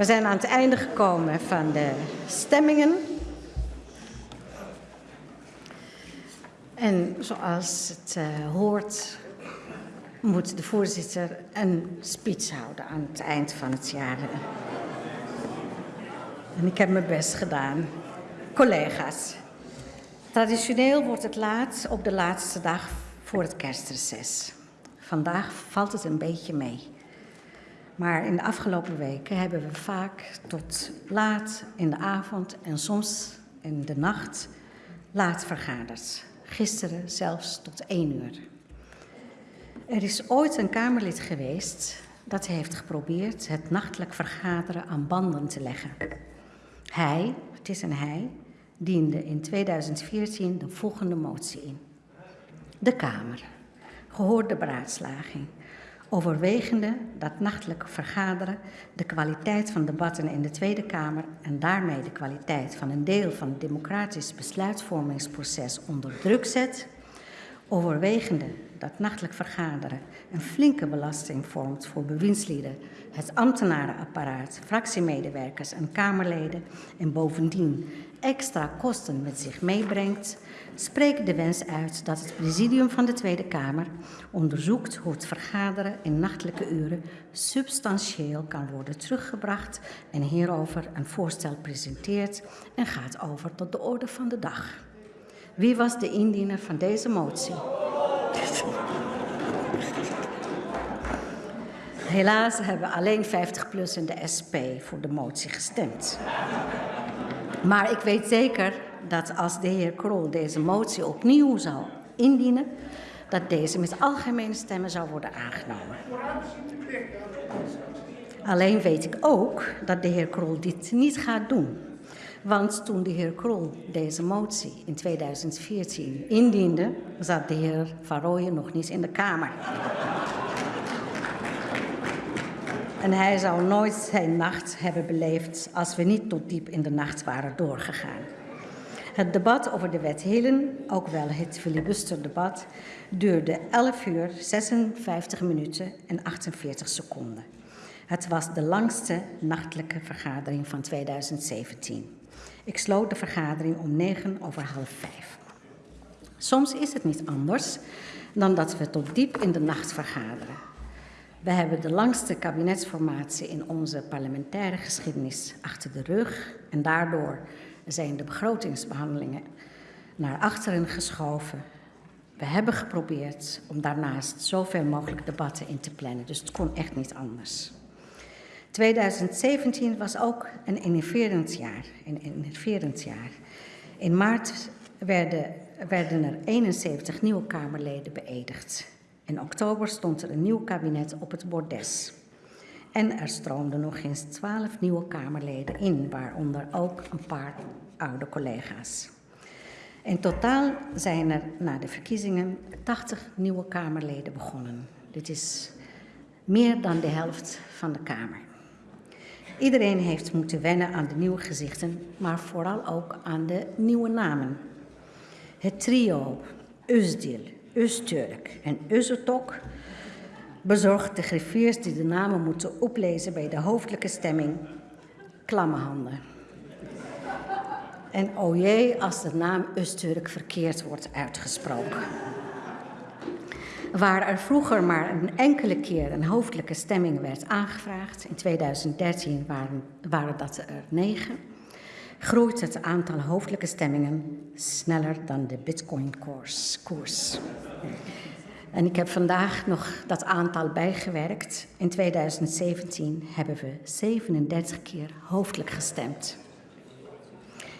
We zijn aan het einde gekomen van de stemmingen. En zoals het uh, hoort, moet de voorzitter een speech houden aan het eind van het jaar. En ik heb mijn best gedaan. Collega's, traditioneel wordt het laat op de laatste dag voor het kerstreces. Vandaag valt het een beetje mee. Maar in de afgelopen weken hebben we vaak tot laat in de avond en soms in de nacht laat vergaderd. Gisteren zelfs tot één uur. Er is ooit een Kamerlid geweest dat heeft geprobeerd het nachtelijk vergaderen aan banden te leggen. Hij, het is een hij, diende in 2014 de volgende motie in. De Kamer, gehoord de beraadslaging, overwegende dat nachtelijk vergaderen de kwaliteit van debatten in de Tweede Kamer en daarmee de kwaliteit van een deel van het democratisch besluitvormingsproces onder druk zet, overwegende dat nachtelijk vergaderen een flinke belasting vormt voor bewindslieden, het ambtenarenapparaat, fractiemedewerkers en Kamerleden en bovendien extra kosten met zich meebrengt, spreekt de wens uit dat het presidium van de Tweede Kamer onderzoekt hoe het vergaderen in nachtelijke uren substantieel kan worden teruggebracht en hierover een voorstel presenteert en gaat over tot de orde van de dag. Wie was de indiener van deze motie? Helaas hebben alleen 50PLUS en de SP voor de motie gestemd. Maar ik weet zeker dat als de heer Krol deze motie opnieuw zou indienen, dat deze met algemene stemmen zou worden aangenomen. Alleen weet ik ook dat de heer Krol dit niet gaat doen. Want toen de heer Krol deze motie in 2014 indiende, zat de heer Van Rooyen nog niet in de Kamer. En hij zou nooit zijn nacht hebben beleefd als we niet tot diep in de nacht waren doorgegaan. Het debat over de wet Helen, ook wel het filibusterdebat, duurde 11 uur, 56 minuten en 48 seconden. Het was de langste nachtelijke vergadering van 2017. Ik sloot de vergadering om negen over half vijf. Soms is het niet anders dan dat we tot diep in de nacht vergaderen. We hebben de langste kabinetsformatie in onze parlementaire geschiedenis achter de rug en daardoor zijn de begrotingsbehandelingen naar achteren geschoven. We hebben geprobeerd om daarnaast zoveel mogelijk debatten in te plannen, dus het kon echt niet anders. 2017 was ook een innoverend jaar. Een innoverend jaar. In maart werden, werden er 71 nieuwe Kamerleden beëdigd. In oktober stond er een nieuw kabinet op het bordes. En er stroomden nog eens 12 nieuwe Kamerleden in, waaronder ook een paar oude collega's. In totaal zijn er na de verkiezingen 80 nieuwe Kamerleden begonnen. Dit is meer dan de helft van de Kamer. Iedereen heeft moeten wennen aan de nieuwe gezichten, maar vooral ook aan de nieuwe namen. Het trio Özdil, Öztürk en Özertok bezorgt de griffiers die de namen moeten oplezen bij de hoofdelijke stemming klamme handen. En o jee als de naam Öztürk verkeerd wordt uitgesproken. Waar er vroeger maar een enkele keer een hoofdelijke stemming werd aangevraagd, in 2013 waren, waren dat er negen, groeit het aantal hoofdelijke stemmingen sneller dan de bitcoin-koers. En ik heb vandaag nog dat aantal bijgewerkt. In 2017 hebben we 37 keer hoofdelijk gestemd.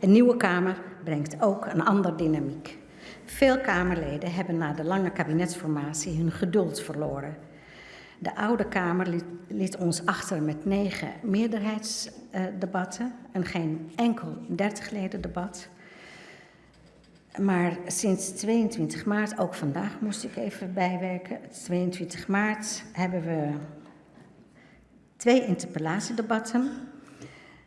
Een nieuwe Kamer brengt ook een andere dynamiek. Veel Kamerleden hebben na de lange kabinetsformatie hun geduld verloren. De oude Kamer liet, ons achter met negen meerderheidsdebatten en geen enkel 30 leden debat. Maar sinds 22 maart, ook vandaag moest ik even bijwerken, 22 maart hebben we twee interpellatiedebatten,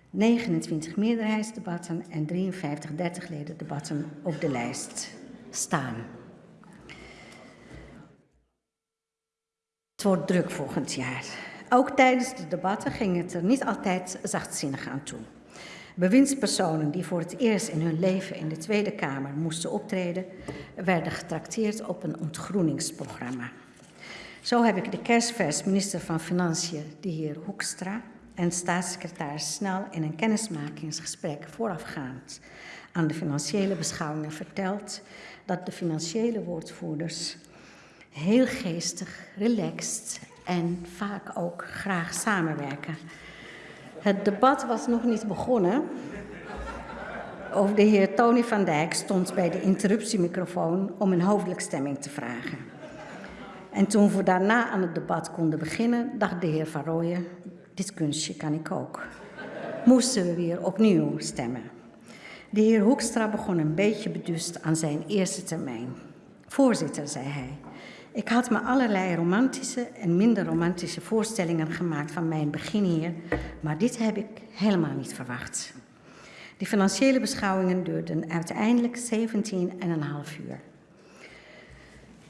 29 meerderheidsdebatten en 53 30 leden debatten op de lijst staan. Het wordt druk volgend jaar. Ook tijdens de debatten ging het er niet altijd zachtzinnig aan toe. Bewindspersonen die voor het eerst in hun leven in de Tweede Kamer moesten optreden, werden getrakteerd op een ontgroeningsprogramma. Zo heb ik de kerstvers minister van Financiën, de heer Hoekstra, en staatssecretaris Snel in een kennismakingsgesprek voorafgaand aan de financiële beschouwingen verteld dat de financiële woordvoerders heel geestig, relaxed en vaak ook graag samenwerken. Het debat was nog niet begonnen. Of de heer Tony van Dijk stond bij de interruptiemicrofoon om een hoofdelijk stemming te vragen. En toen we daarna aan het debat konden beginnen, dacht de heer Van Rooyen, dit kunstje kan ik ook. Moesten we weer opnieuw stemmen. De heer Hoekstra begon een beetje beduust aan zijn eerste termijn. Voorzitter, zei hij, ik had me allerlei romantische en minder romantische voorstellingen gemaakt van mijn begin hier, maar dit heb ik helemaal niet verwacht. Die financiële beschouwingen duurden uiteindelijk 17,5 uur.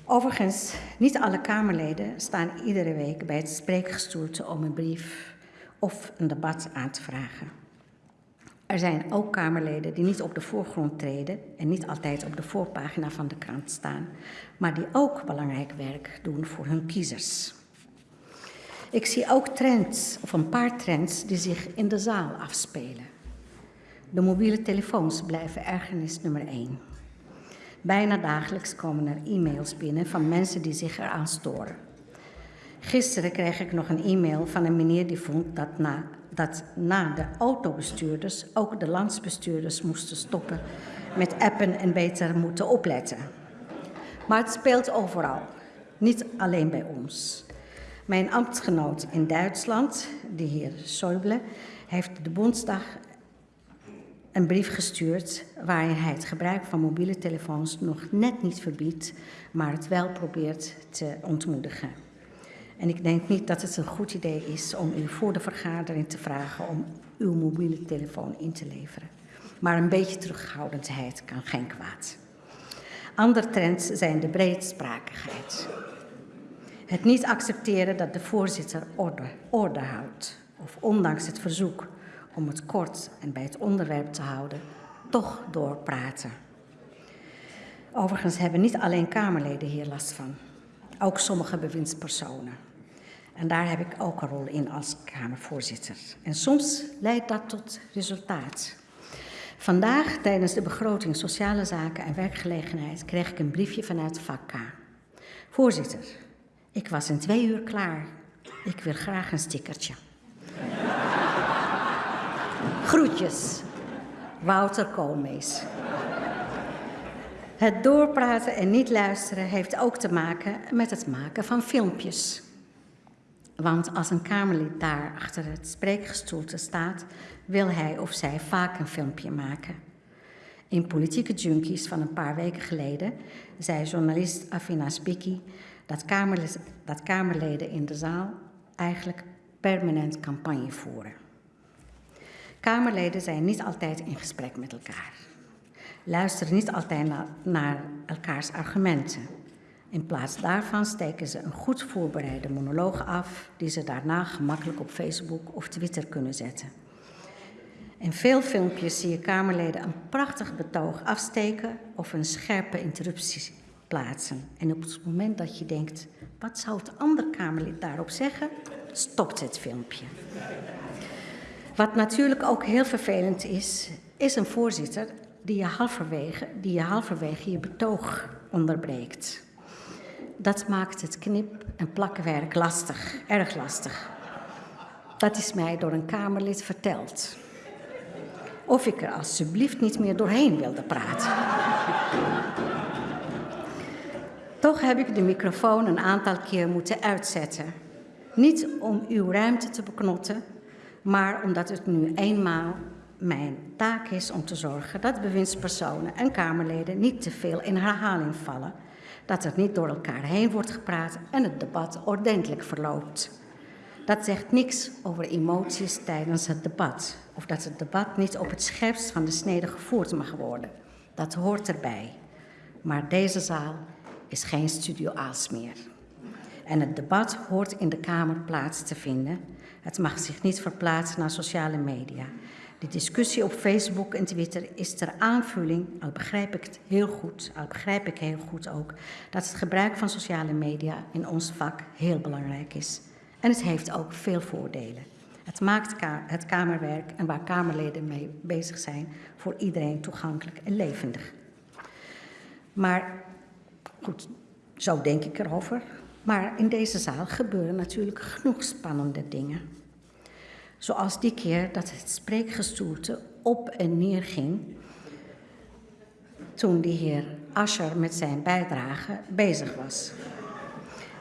Overigens, niet alle Kamerleden staan iedere week bij het spreekgestoelte om een brief of een debat aan te vragen. Er zijn ook Kamerleden die niet op de voorgrond treden en niet altijd op de voorpagina van de krant staan, maar die ook belangrijk werk doen voor hun kiezers. Ik zie ook trends, of een paar trends, die zich in de zaal afspelen. De mobiele telefoons blijven ergernis nummer één. Bijna dagelijks komen er e-mails binnen van mensen die zich eraan storen. Gisteren kreeg ik nog een e-mail van een meneer die vond dat na, dat na de autobestuurders ook de landsbestuurders moesten stoppen met appen en beter moeten opletten. Maar het speelt overal, niet alleen bij ons. Mijn ambtsgenoot in Duitsland, de heer Schäuble, heeft de Bondsdag een brief gestuurd waarin hij het gebruik van mobiele telefoons nog net niet verbiedt, maar het wel probeert te ontmoedigen. En ik denk niet dat het een goed idee is om u voor de vergadering te vragen om uw mobiele telefoon in te leveren. Maar een beetje terughoudendheid kan geen kwaad. Andere trends zijn de breedsprakigheid. Het niet accepteren dat de voorzitter orde, orde houdt, of ondanks het verzoek om het kort en bij het onderwerp te houden, toch doorpraten. Overigens hebben niet alleen Kamerleden hier last van, ook sommige bewindspersonen. En daar heb ik ook een rol in als Kamervoorzitter. En soms leidt dat tot resultaat. Vandaag, tijdens de begroting Sociale Zaken en Werkgelegenheid, kreeg ik een briefje vanuit vak. Voorzitter, ik was in twee uur klaar. Ik wil graag een stickertje. Groetjes, Wouter Koolmees. Het doorpraten en niet luisteren heeft ook te maken met het maken van filmpjes. Want als een Kamerlid daar achter het spreekgestoelte staat, wil hij of zij vaak een filmpje maken. In Politieke Junkies van een paar weken geleden zei journalist Afina Spicki dat, dat Kamerleden in de zaal eigenlijk permanent campagne voeren. Kamerleden zijn niet altijd in gesprek met elkaar. Luisteren niet altijd naar elkaars argumenten. In plaats daarvan steken ze een goed voorbereide monoloog af, die ze daarna gemakkelijk op Facebook of Twitter kunnen zetten. In veel filmpjes zie je Kamerleden een prachtig betoog afsteken of een scherpe interruptie plaatsen. En op het moment dat je denkt, wat zou het andere Kamerlid daarop zeggen, stopt het filmpje. Wat natuurlijk ook heel vervelend is, is een voorzitter die je halverwege, die je, halverwege je betoog onderbreekt. Dat maakt het knip- en plakkenwerk lastig, erg lastig. Dat is mij door een Kamerlid verteld. Of ik er alsjeblieft niet meer doorheen wilde praten. Toch heb ik de microfoon een aantal keer moeten uitzetten. Niet om uw ruimte te beknotten, maar omdat het nu eenmaal mijn taak is om te zorgen dat bewindspersonen en Kamerleden niet te veel in herhaling vallen, dat er niet door elkaar heen wordt gepraat en het debat ordentelijk verloopt. Dat zegt niks over emoties tijdens het debat, of dat het debat niet op het scherpst van de snede gevoerd mag worden. Dat hoort erbij. Maar deze zaal is geen studio Aals meer. En het debat hoort in de Kamer plaats te vinden. Het mag zich niet verplaatsen naar sociale media. De discussie op Facebook en Twitter is ter aanvulling, al begrijp ik het heel goed, al begrijp ik heel goed ook, dat het gebruik van sociale media in ons vak heel belangrijk is. En het heeft ook veel voordelen. Het maakt het Kamerwerk en waar Kamerleden mee bezig zijn voor iedereen toegankelijk en levendig. Maar goed, zo denk ik erover. Maar in deze zaal gebeuren natuurlijk genoeg spannende dingen. Zoals die keer dat het spreekgestoelte op en neer ging toen de heer Ascher met zijn bijdrage bezig was.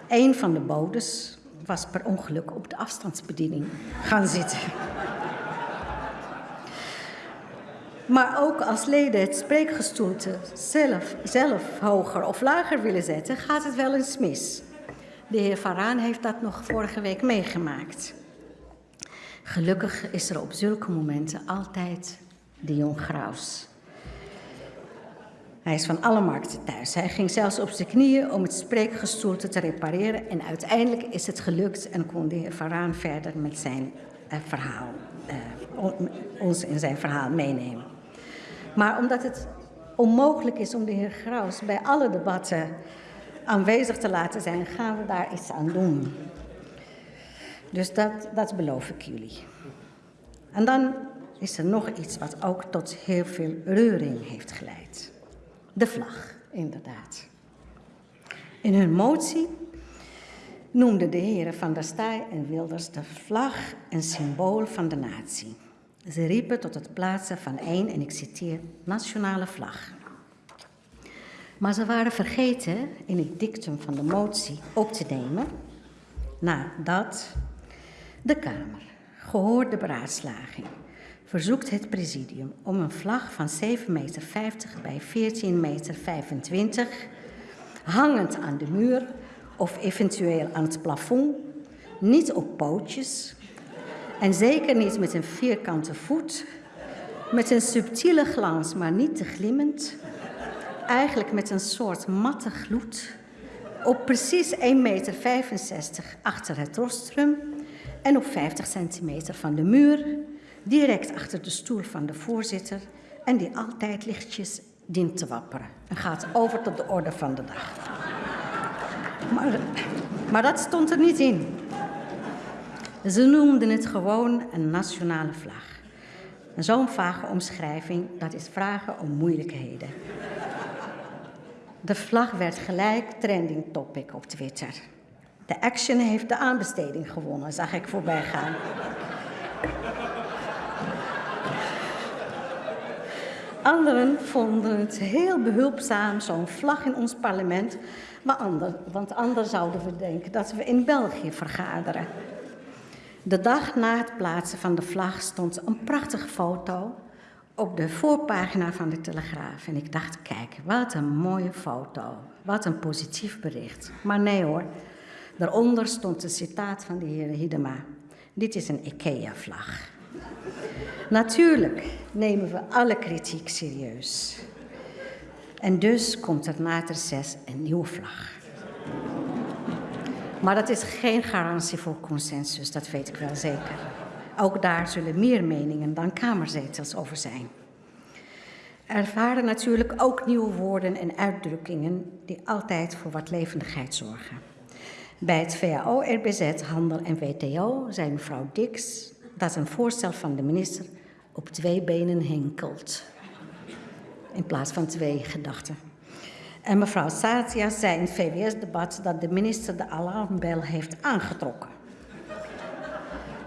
Een van de bodes was per ongeluk op de afstandsbediening gaan zitten. Maar ook als leden het spreekgestoelte zelf, zelf hoger of lager willen zetten, gaat het wel eens mis. De heer Varaan heeft dat nog vorige week meegemaakt. Gelukkig is er op zulke momenten altijd de jong Graus. Hij is van alle markten thuis. Hij ging zelfs op zijn knieën om het spreekgestoelte te repareren. En uiteindelijk is het gelukt en kon de heer Varaan verder met zijn uh, verhaal, uh, ons in zijn verhaal meenemen. Maar omdat het onmogelijk is om de heer Graus bij alle debatten aanwezig te laten zijn, gaan we daar iets aan doen. Dus dat, dat beloof ik jullie. En dan is er nog iets wat ook tot heel veel reuring heeft geleid. De vlag, inderdaad. In hun motie noemden de heren Van der Staaij en Wilders de vlag een symbool van de natie. Ze riepen tot het plaatsen van één, en ik citeer, nationale vlag. Maar ze waren vergeten in het dictum van de motie op te nemen nadat de Kamer, gehoord de beraadslaging, verzoekt het presidium om een vlag van 7,50 meter bij 14,25 meter hangend aan de muur of eventueel aan het plafond, niet op pootjes en zeker niet met een vierkante voet, met een subtiele glans, maar niet te glimmend, eigenlijk met een soort matte gloed, op precies 1,65 meter achter het rostrum en op 50 centimeter van de muur, direct achter de stoel van de voorzitter en die altijd lichtjes dient te wapperen en gaat over tot de orde van de dag. Maar, maar dat stond er niet in. Ze noemden het gewoon een nationale vlag. Zo'n vage omschrijving, dat is vragen om moeilijkheden. De vlag werd gelijk trending topic op Twitter. De Action heeft de aanbesteding gewonnen, zag ik voorbij gaan. Anderen vonden het heel behulpzaam, zo'n vlag in ons parlement. Maar ander, want anders zouden we denken dat we in België vergaderen. De dag na het plaatsen van de vlag stond een prachtige foto op de voorpagina van de Telegraaf. En ik dacht, kijk, wat een mooie foto. Wat een positief bericht. Maar nee hoor, daaronder stond een citaat van de heer Hidema. Dit is een IKEA-vlag. Natuurlijk nemen we alle kritiek serieus. En dus komt er na het reces een nieuwe vlag. Maar dat is geen garantie voor consensus, dat weet ik wel zeker. Ook daar zullen meer meningen dan kamerzetels over zijn. Er waren natuurlijk ook nieuwe woorden en uitdrukkingen die altijd voor wat levendigheid zorgen. Bij het VAO, RBZ, Handel en WTO zei mevrouw Dix dat een voorstel van de minister op twee benen hinkelt. In plaats van twee gedachten. En mevrouw Satia zei in het VWS-debat dat de minister de alarmbel heeft aangetrokken.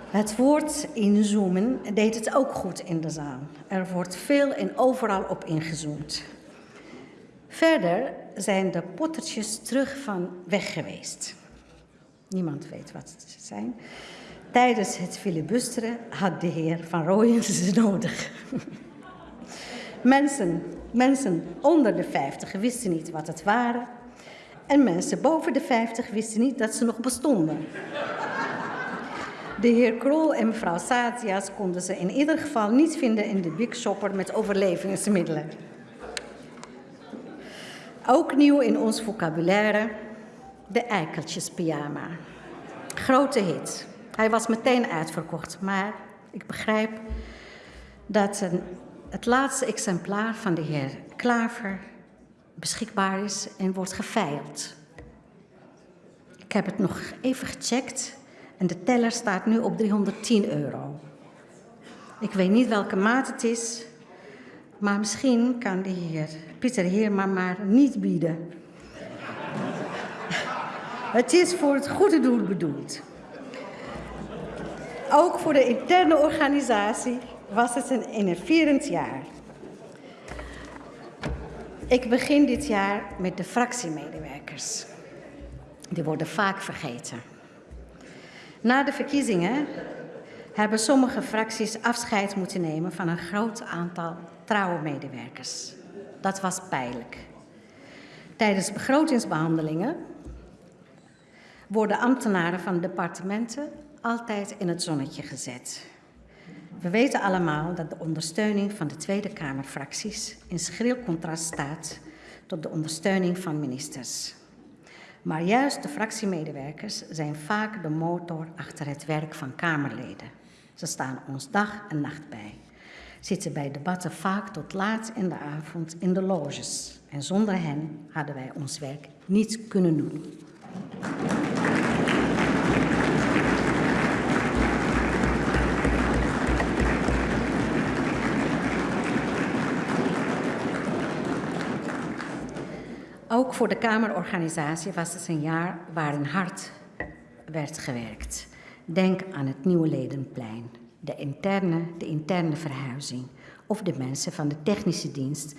Het woord inzoomen deed het ook goed in de zaal. Er wordt veel en overal op ingezoomd. Verder zijn de pottertjes terug van weg geweest. Niemand weet wat ze zijn. Tijdens het filibusteren had de heer Van Rooyen ze nodig. mensen, mensen onder de 50 wisten niet wat het waren. En mensen boven de 50 wisten niet dat ze nog bestonden. De heer Krol en mevrouw Satias konden ze in ieder geval niet vinden in de Big Shopper met overlevingsmiddelen. Ook nieuw in ons vocabulaire, De Eikeltjes pyjama. Grote hit. Hij was meteen uitverkocht, maar ik begrijp dat een, het laatste exemplaar van de heer Klaver beschikbaar is en wordt geveild. Ik heb het nog even gecheckt en de teller staat nu op 310 euro. Ik weet niet welke maat het is, maar misschien kan de heer Pieter Heerma maar niet bieden. Het is voor het goede doel bedoeld. Ook voor de interne organisatie was het een enerverend jaar. Ik begin dit jaar met de fractiemedewerkers. Die worden vaak vergeten. Na de verkiezingen hebben sommige fracties afscheid moeten nemen van een groot aantal trouwe medewerkers. Dat was pijnlijk. Tijdens begrotingsbehandelingen worden ambtenaren van departementen altijd in het zonnetje gezet. We weten allemaal dat de ondersteuning van de Tweede Kamerfracties in schril contrast staat tot de ondersteuning van ministers. Maar juist de fractiemedewerkers zijn vaak de motor achter het werk van Kamerleden. Ze staan ons dag en nacht bij. Zitten bij debatten vaak tot laat in de avond in de loges. En zonder hen hadden wij ons werk niet kunnen doen. Ook voor de Kamerorganisatie was het een jaar waarin hard werd gewerkt. Denk aan het Nieuwe Ledenplein, de interne, de interne verhuizing of de mensen van de technische dienst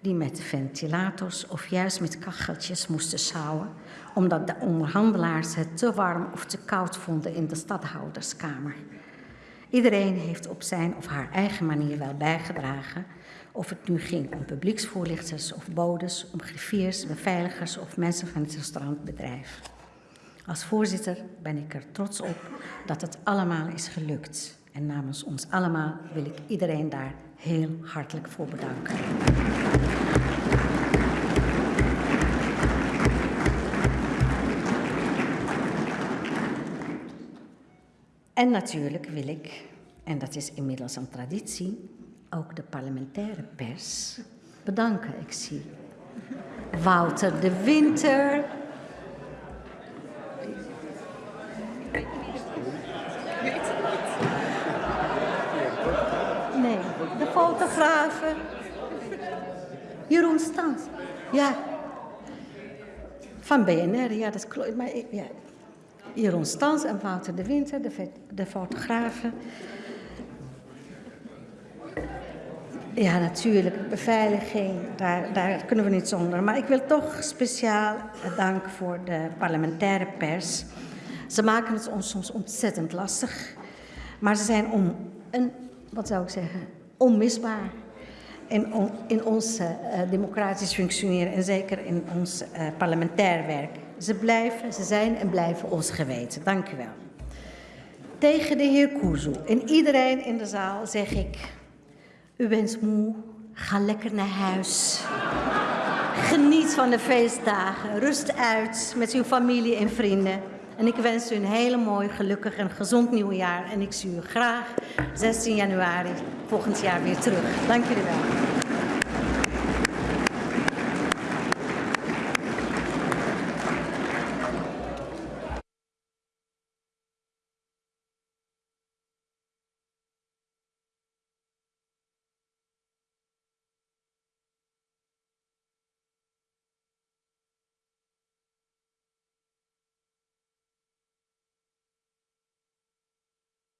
die met ventilators of juist met kacheltjes moesten sjouwen omdat de onderhandelaars het te warm of te koud vonden in de stadhouderskamer. Iedereen heeft op zijn of haar eigen manier wel bijgedragen of het nu ging om publieksvoorlichters of bodes, om griffiers, beveiligers of mensen van het restaurantbedrijf. Als voorzitter ben ik er trots op dat het allemaal is gelukt. En namens ons allemaal wil ik iedereen daar heel hartelijk voor bedanken. En natuurlijk wil ik, en dat is inmiddels een traditie, ook de parlementaire pers bedanken. Ik zie Wouter de Winter. Nee, de fotografen. Jeroen Stans. Ja. Van BNR, ja, dat klopt. Maar ja. Jeroen Stans en Wouter de Winter, de, de fotografen. Ja, natuurlijk. Beveiliging, daar, daar kunnen we niet zonder. Maar ik wil toch speciaal dank voor de parlementaire pers. Ze maken het ons soms ontzettend lastig. Maar ze zijn om, een, wat zou ik zeggen, onmisbaar in, in ons uh, democratisch functioneren en zeker in ons uh, parlementair werk. Ze blijven, ze zijn en blijven ons geweten. Dank u wel. Tegen de heer Kuzu en iedereen in de zaal zeg ik... U bent moe, ga lekker naar huis. Geniet van de feestdagen, rust uit met uw familie en vrienden. En ik wens u een hele mooi, gelukkig en gezond nieuwjaar. En ik zie u graag 16 januari volgend jaar weer terug. Dank jullie wel.